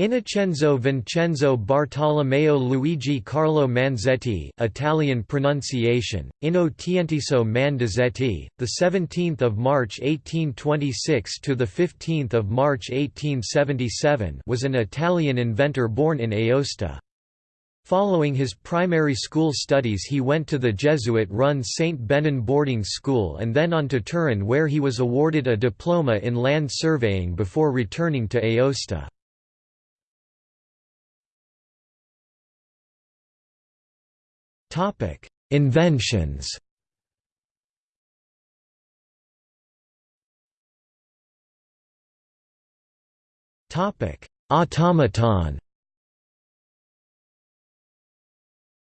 Innocenzo Vincenzo Bartolomeo Luigi Carlo Manzetti, Italian pronunciation: Inno Tientiso Mandizetti, the 17th of March 1826 to the 15th of March 1877, was an Italian inventor born in Aosta. Following his primary school studies he went to the Jesuit-run St. Benin boarding school and then on to Turin where he was awarded a diploma in land surveying before returning to Aosta. Topic: Inventions. Topic: Automaton.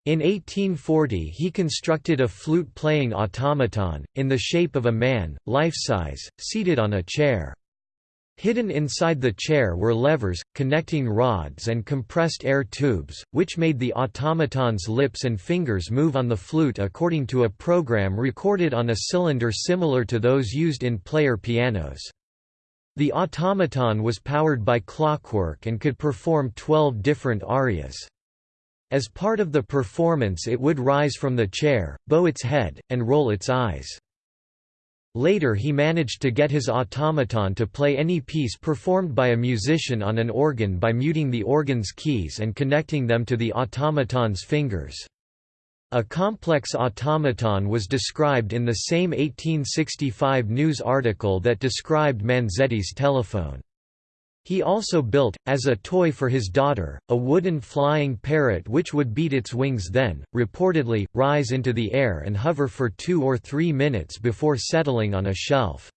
In 1840 he constructed a flute-playing automaton, in the shape of a man, life-size, seated on a chair. Hidden inside the chair were levers, connecting rods and compressed air tubes, which made the automaton's lips and fingers move on the flute according to a program recorded on a cylinder similar to those used in player pianos. The automaton was powered by clockwork and could perform 12 different arias. As part of the performance it would rise from the chair, bow its head, and roll its eyes. Later he managed to get his automaton to play any piece performed by a musician on an organ by muting the organ's keys and connecting them to the automaton's fingers. A complex automaton was described in the same 1865 news article that described Manzetti's telephone. He also built, as a toy for his daughter, a wooden flying parrot which would beat its wings then, reportedly, rise into the air and hover for two or three minutes before settling on a shelf.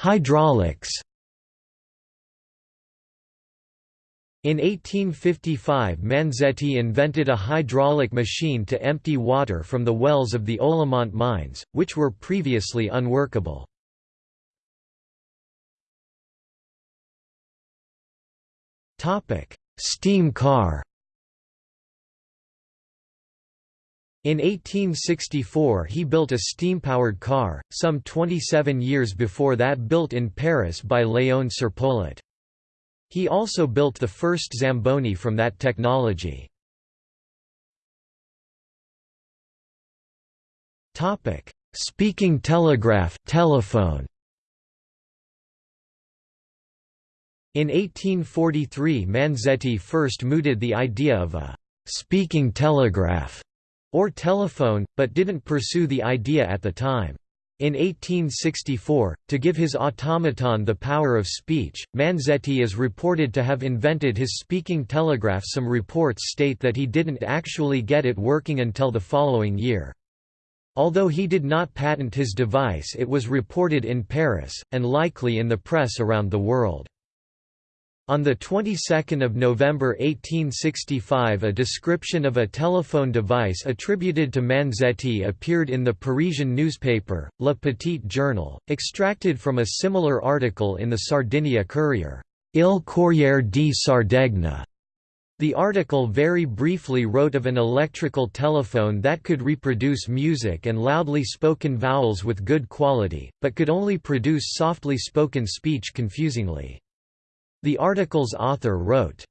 Hydraulics In 1855 Manzetti invented a hydraulic machine to empty water from the wells of the Ollomont mines, which were previously unworkable. Steam car In 1864 he built a steam-powered car, some 27 years before that built in Paris by Léon Serpollet. He also built the first Zamboni from that technology. Speaking telegraph telephone. In 1843 Manzetti first mooted the idea of a «speaking telegraph» or telephone, but didn't pursue the idea at the time. In 1864, to give his automaton the power of speech, Manzetti is reported to have invented his speaking telegraph some reports state that he didn't actually get it working until the following year. Although he did not patent his device it was reported in Paris, and likely in the press around the world. On the 22nd of November 1865 a description of a telephone device attributed to Manzetti appeared in the Parisian newspaper, Le Petit Journal, extracted from a similar article in the Sardinia Courier, Il Corriere di Sardegna. The article very briefly wrote of an electrical telephone that could reproduce music and loudly spoken vowels with good quality, but could only produce softly spoken speech confusingly. The article's author wrote,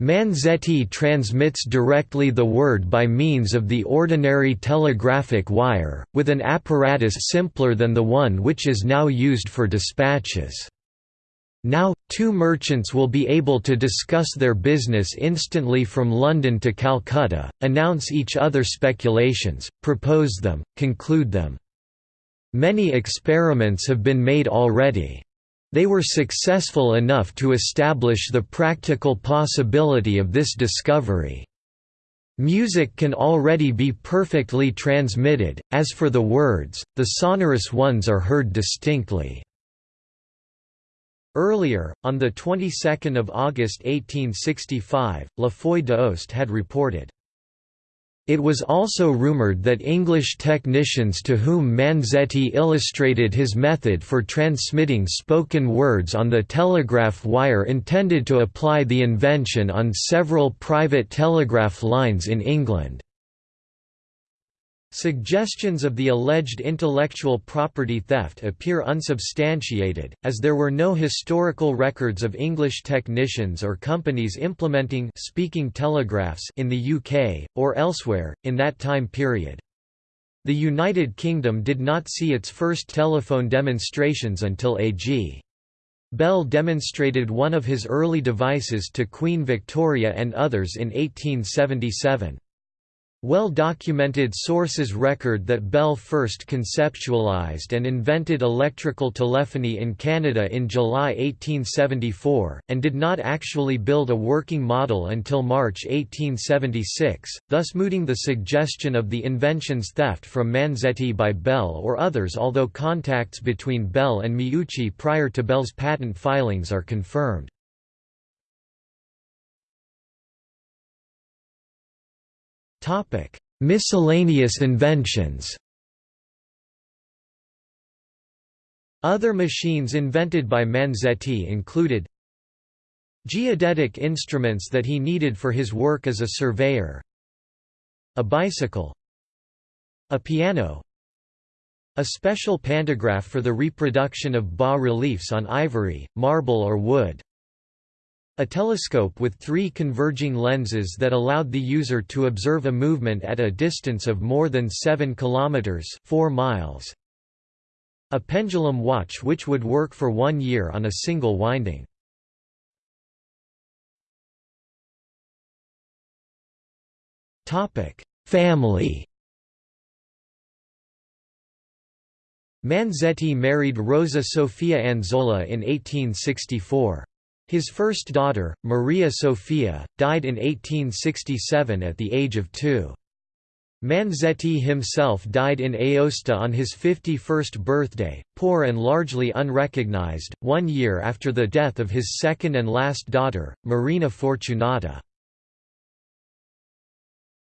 Manzetti transmits directly the word by means of the ordinary telegraphic wire, with an apparatus simpler than the one which is now used for dispatches. Now, two merchants will be able to discuss their business instantly from London to Calcutta, announce each other speculations, propose them, conclude them. Many experiments have been made already. They were successful enough to establish the practical possibility of this discovery. Music can already be perfectly transmitted, as for the words, the sonorous ones are heard distinctly. Earlier, on the 22nd of August 1865, La Feuille d'Aoste had reported, it was also rumored that English technicians to whom Manzetti illustrated his method for transmitting spoken words on the telegraph wire intended to apply the invention on several private telegraph lines in England. Suggestions of the alleged intellectual property theft appear unsubstantiated, as there were no historical records of English technicians or companies implementing speaking telegraphs in the UK, or elsewhere, in that time period. The United Kingdom did not see its first telephone demonstrations until A.G. Bell demonstrated one of his early devices to Queen Victoria and others in 1877. Well-documented sources record that Bell first conceptualized and invented electrical telephony in Canada in July 1874, and did not actually build a working model until March 1876, thus mooting the suggestion of the invention's theft from Manzetti by Bell or others although contacts between Bell and Meucci prior to Bell's patent filings are confirmed. Miscellaneous inventions. Other machines invented by Manzetti included geodetic instruments that he needed for his work as a surveyor, a bicycle, a piano, a special pantograph for the reproduction of bas-reliefs on ivory, marble or wood, a telescope with three converging lenses that allowed the user to observe a movement at a distance of more than 7 kilometers 4 miles. A pendulum watch which would work for one year on a single winding. Family Manzetti married Rosa Sofia Anzola in 1864. His first daughter, Maria Sofia, died in 1867 at the age of two. Manzetti himself died in Aosta on his 51st birthday, poor and largely unrecognized, one year after the death of his second and last daughter, Marina Fortunata.